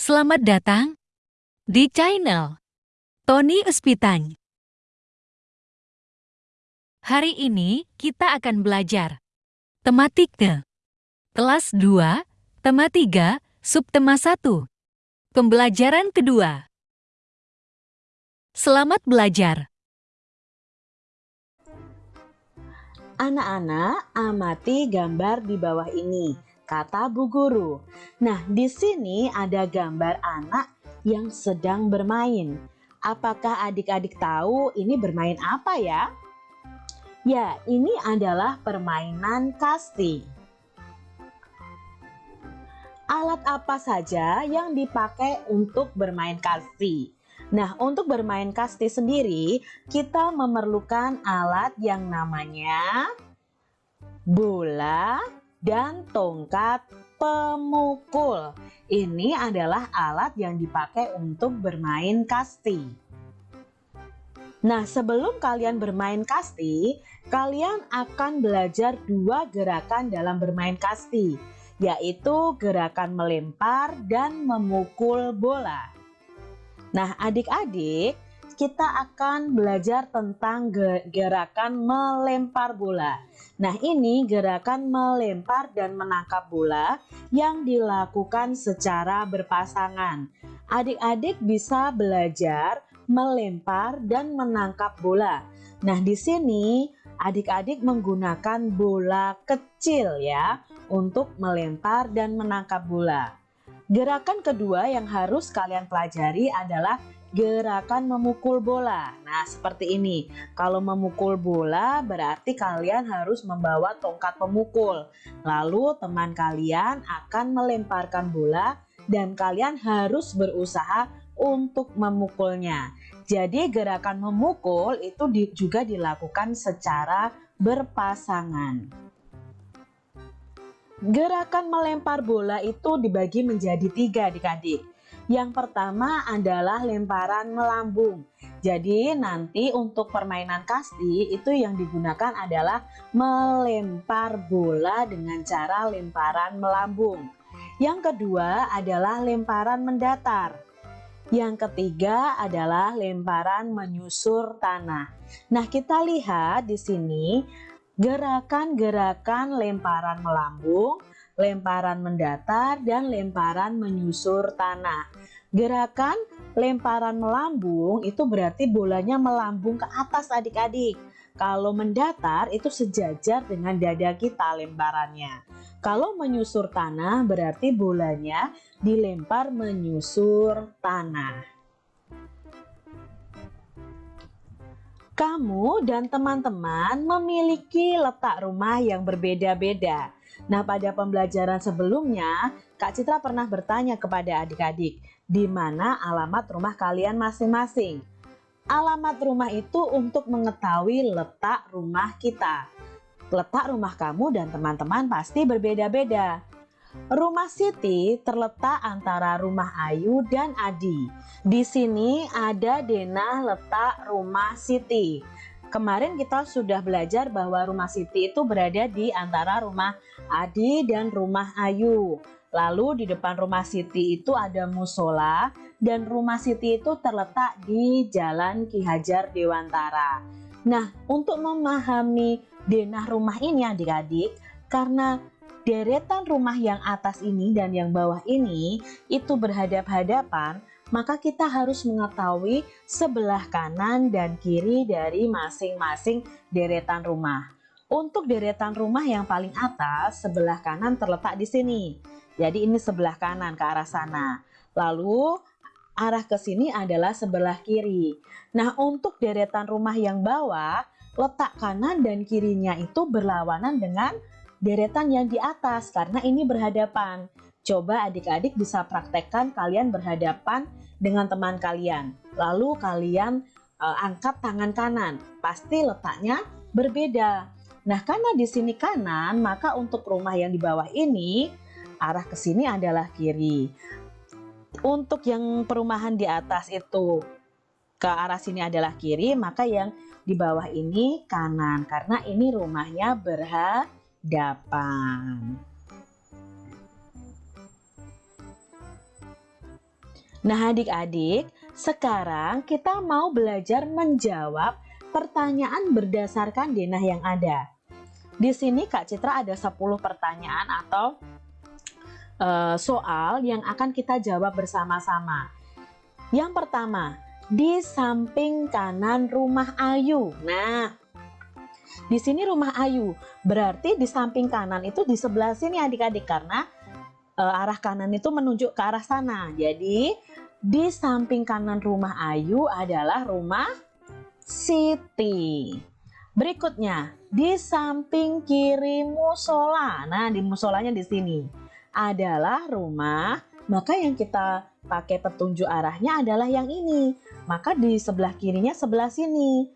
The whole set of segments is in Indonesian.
Selamat datang di channel Tony Uspitany. Hari ini kita akan belajar tematiknya. Kelas 2, tema 3, subtema 1. Pembelajaran kedua. Selamat belajar. Anak-anak, amati gambar di bawah ini, kata Bu Guru. Nah, di sini ada gambar anak yang sedang bermain. Apakah adik-adik tahu ini bermain apa ya? Ya, ini adalah permainan kasti. Alat apa saja yang dipakai untuk bermain kasti? Nah, untuk bermain kasti sendiri, kita memerlukan alat yang namanya bola dan tongkat pemukul. Ini adalah alat yang dipakai untuk bermain kasti. Nah, sebelum kalian bermain kasti, kalian akan belajar dua gerakan dalam bermain kasti, yaitu gerakan melempar dan memukul bola. Nah, adik-adik, kita akan belajar tentang gerakan melempar bola. Nah, ini gerakan melempar dan menangkap bola yang dilakukan secara berpasangan. Adik-adik bisa belajar melempar dan menangkap bola. Nah, di sini adik-adik menggunakan bola kecil ya untuk melempar dan menangkap bola. Gerakan kedua yang harus kalian pelajari adalah gerakan memukul bola. Nah, seperti ini. Kalau memukul bola berarti kalian harus membawa tongkat pemukul. Lalu teman kalian akan melemparkan bola dan kalian harus berusaha untuk memukulnya. Jadi gerakan memukul itu juga dilakukan secara berpasangan. Gerakan melempar bola itu dibagi menjadi tiga adik-adik. Yang pertama adalah lemparan melambung. Jadi nanti untuk permainan kasti itu yang digunakan adalah melempar bola dengan cara lemparan melambung. Yang kedua adalah lemparan mendatar. Yang ketiga adalah lemparan menyusur tanah. Nah, kita lihat di sini gerakan-gerakan lemparan melambung, lemparan mendatar, dan lemparan menyusur tanah. Gerakan lemparan melambung itu berarti bolanya melambung ke atas adik-adik. Kalau mendatar itu sejajar dengan dada kita lemparannya. Kalau menyusur tanah berarti bolanya dilempar menyusur tanah. Kamu dan teman-teman memiliki letak rumah yang berbeda-beda. Nah, pada pembelajaran sebelumnya, Kak Citra pernah bertanya kepada adik-adik, di mana alamat rumah kalian masing-masing. Alamat rumah itu untuk mengetahui letak rumah kita. Letak rumah kamu dan teman-teman pasti berbeda-beda. Rumah Siti terletak antara rumah Ayu dan Adi. Di sini ada denah letak rumah Siti. Kemarin kita sudah belajar bahwa rumah Siti itu berada di antara rumah Adi dan rumah Ayu. Lalu di depan rumah Siti itu ada musola dan rumah Siti itu terletak di Jalan Ki Hajar Dewantara. Nah, untuk memahami denah rumah ini adik-adik, karena deretan rumah yang atas ini dan yang bawah ini itu berhadap-hadapan, maka kita harus mengetahui sebelah kanan dan kiri dari masing-masing deretan rumah. Untuk deretan rumah yang paling atas, sebelah kanan terletak di sini. Jadi ini sebelah kanan ke arah sana. Lalu arah ke sini adalah sebelah kiri. Nah, untuk deretan rumah yang bawah, letak kanan dan kirinya itu berlawanan dengan deretan yang di atas karena ini berhadapan. Coba adik-adik bisa praktekkan kalian berhadapan dengan teman kalian. Lalu kalian uh, angkat tangan kanan. Pasti letaknya berbeda. Nah, karena di sini kanan, maka untuk rumah yang di bawah ini arah ke sini adalah kiri. Untuk yang perumahan di atas itu ke arah sini adalah kiri, maka yang di bawah ini kanan karena ini rumahnya berhadapan Nah adik-adik, sekarang kita mau belajar menjawab pertanyaan berdasarkan denah yang ada. Di sini Kak Citra ada 10 pertanyaan atau uh, soal yang akan kita jawab bersama-sama. Yang pertama, di samping kanan rumah Ayu. Nah, di sini rumah Ayu, berarti di samping kanan itu di sebelah sini adik-adik karena arah kanan itu menunjuk ke arah sana. Jadi, di samping kanan rumah Ayu adalah rumah Siti. Berikutnya, di samping kiri musola. Nah, di musolanya di sini adalah rumah, maka yang kita pakai petunjuk arahnya adalah yang ini. Maka di sebelah kirinya sebelah sini.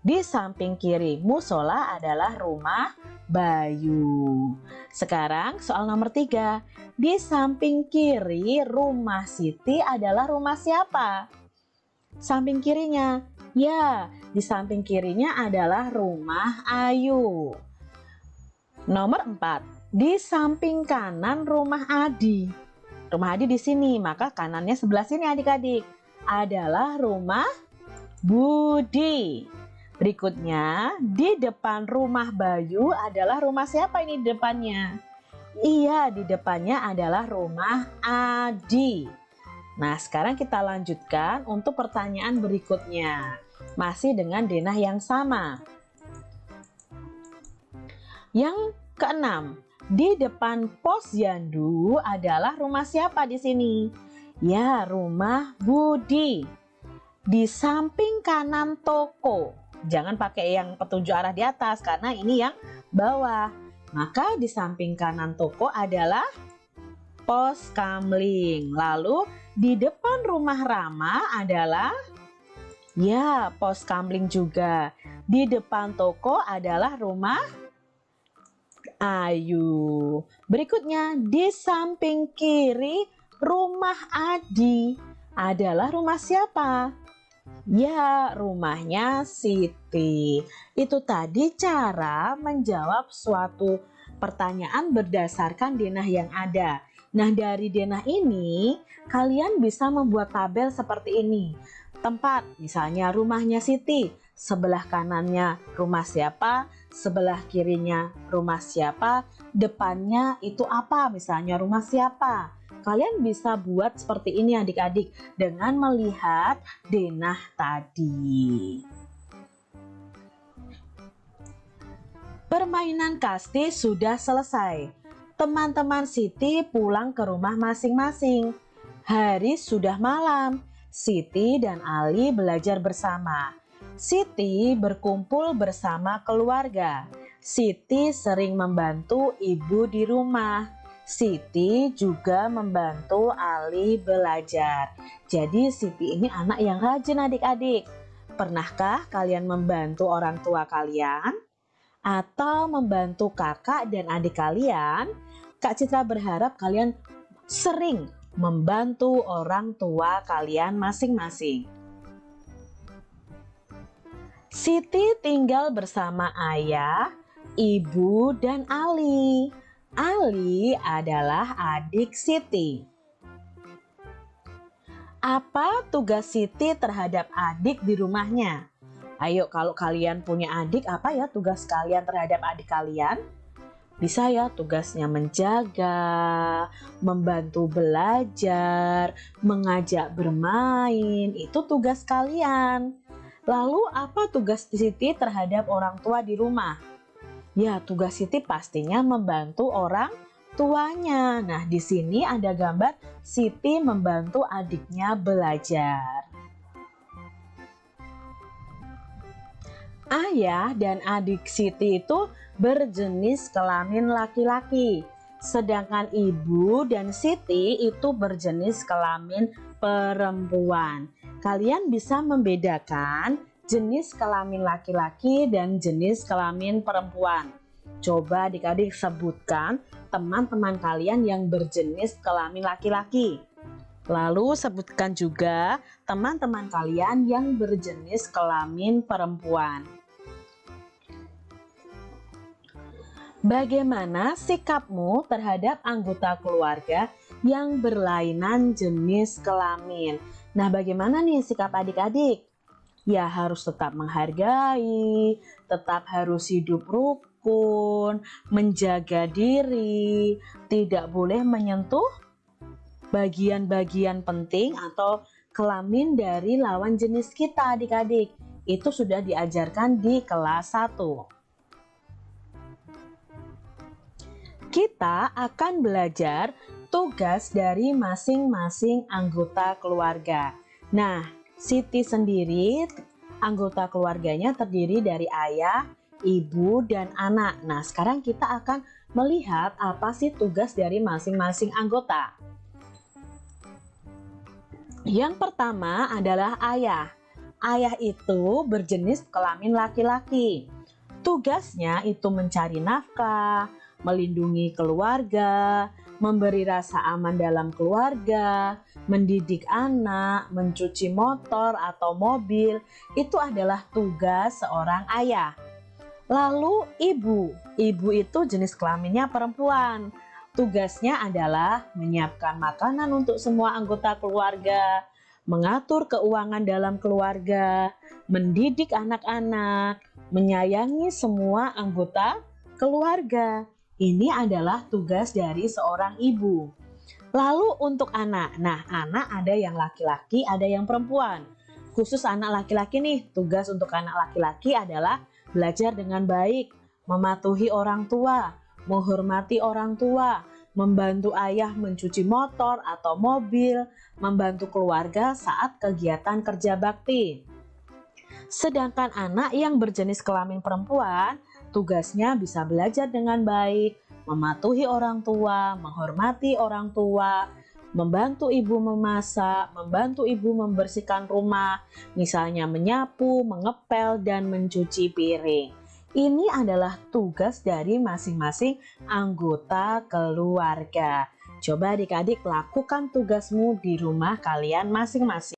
Di samping kiri musola adalah rumah Bayu. Sekarang soal nomor tiga. Di samping kiri rumah Siti adalah rumah siapa? Samping kirinya Ya, di samping kirinya adalah rumah Ayu. Nomor 4. Di samping kanan rumah Adi. Rumah Adi di sini, maka kanannya sebelah sini adik-adik. Adalah rumah Budi. Berikutnya, di depan rumah Bayu adalah rumah siapa ini di depannya? Iya, di depannya adalah rumah Adi. Nah, sekarang kita lanjutkan untuk pertanyaan berikutnya. Masih dengan denah yang sama. Yang keenam, di depan pos Yandu adalah rumah siapa di sini? Ya, rumah Budi. Di samping kanan toko. Jangan pakai yang petunjuk arah di atas karena ini yang bawah. Maka di samping kanan toko adalah pos kamling. Lalu di depan rumah Rama adalah ya pos kamling juga. Di depan toko adalah rumah Ayu. Berikutnya di samping kiri rumah Adi adalah rumah siapa? Ya, rumahnya Siti. Itu tadi cara menjawab suatu pertanyaan berdasarkan denah yang ada. Nah, dari denah ini, kalian bisa membuat tabel seperti ini. Tempat, misalnya rumahnya Siti, sebelah kanannya rumah siapa, sebelah kirinya rumah siapa, depannya itu apa, misalnya rumah siapa. Kalian bisa buat seperti ini adik-adik dengan melihat denah tadi. Permainan kasti sudah selesai teman-teman Siti pulang ke rumah masing-masing. Hari sudah malam, Siti dan Ali belajar bersama. Siti berkumpul bersama keluarga. Siti sering membantu ibu di rumah. Siti juga membantu Ali belajar. Jadi Siti ini anak yang rajin adik-adik. Pernahkah kalian membantu orang tua kalian? Atau membantu kakak dan adik kalian? Kak Citra berharap kalian sering membantu orang tua kalian masing-masing. Siti tinggal bersama ayah, ibu, dan Ali. Ali adalah adik Siti. Apa tugas Siti terhadap adik di rumahnya? Ayo kalau kalian punya adik, apa ya tugas kalian terhadap adik kalian? Bisa ya tugasnya menjaga, membantu belajar, mengajak bermain, itu tugas kalian. Lalu apa tugas Siti terhadap orang tua di rumah? Ya, tugas Siti pastinya membantu orang tuanya. Nah, di sini ada gambar Siti membantu adiknya belajar. Ayah dan adik Siti itu berjenis kelamin laki-laki. Sedangkan ibu dan Siti itu berjenis kelamin perempuan. Kalian bisa membedakan jenis kelamin laki-laki dan jenis kelamin perempuan. Coba adik-adik sebutkan teman-teman kalian yang berjenis kelamin laki-laki. Lalu sebutkan juga teman-teman kalian yang berjenis kelamin perempuan. Bagaimana sikapmu terhadap anggota keluarga yang berlainan jenis kelamin? Nah, bagaimana nih sikap adik-adik? Ya, harus tetap menghargai, tetap harus hidup rukun, menjaga diri, tidak boleh menyentuh bagian-bagian penting atau kelamin dari lawan jenis kita adik-adik. Itu sudah diajarkan di kelas 1. kita akan belajar tugas dari masing-masing anggota keluarga. Nah, Siti sendiri anggota keluarganya terdiri dari ayah, ibu, dan anak. Nah, sekarang kita akan melihat apa sih tugas dari masing-masing anggota. Yang pertama adalah ayah. Ayah itu berjenis kelamin laki-laki. Tugasnya itu mencari nafkah, melindungi keluarga, memberi rasa aman dalam keluarga, mendidik anak, mencuci motor atau mobil, itu adalah tugas seorang ayah. Lalu ibu, ibu itu jenis kelaminnya perempuan. Tugasnya adalah menyiapkan makanan untuk semua anggota keluarga, mengatur keuangan dalam keluarga, mendidik anak-anak, menyayangi semua anggota keluarga. Ini adalah tugas dari seorang ibu. Lalu untuk anak, nah anak ada yang laki-laki, ada yang perempuan. Khusus anak laki-laki nih, tugas untuk anak laki-laki adalah belajar dengan baik, mematuhi orang tua, menghormati orang tua, membantu ayah mencuci motor atau mobil, membantu keluarga saat kegiatan kerja bakti. Sedangkan anak yang berjenis kelamin perempuan Tugasnya bisa belajar dengan baik, mematuhi orang tua, menghormati orang tua, membantu ibu memasak, membantu ibu membersihkan rumah, misalnya menyapu, mengepel, dan mencuci piring. Ini adalah tugas dari masing-masing anggota keluarga. Coba adik-adik lakukan tugasmu di rumah kalian masing-masing.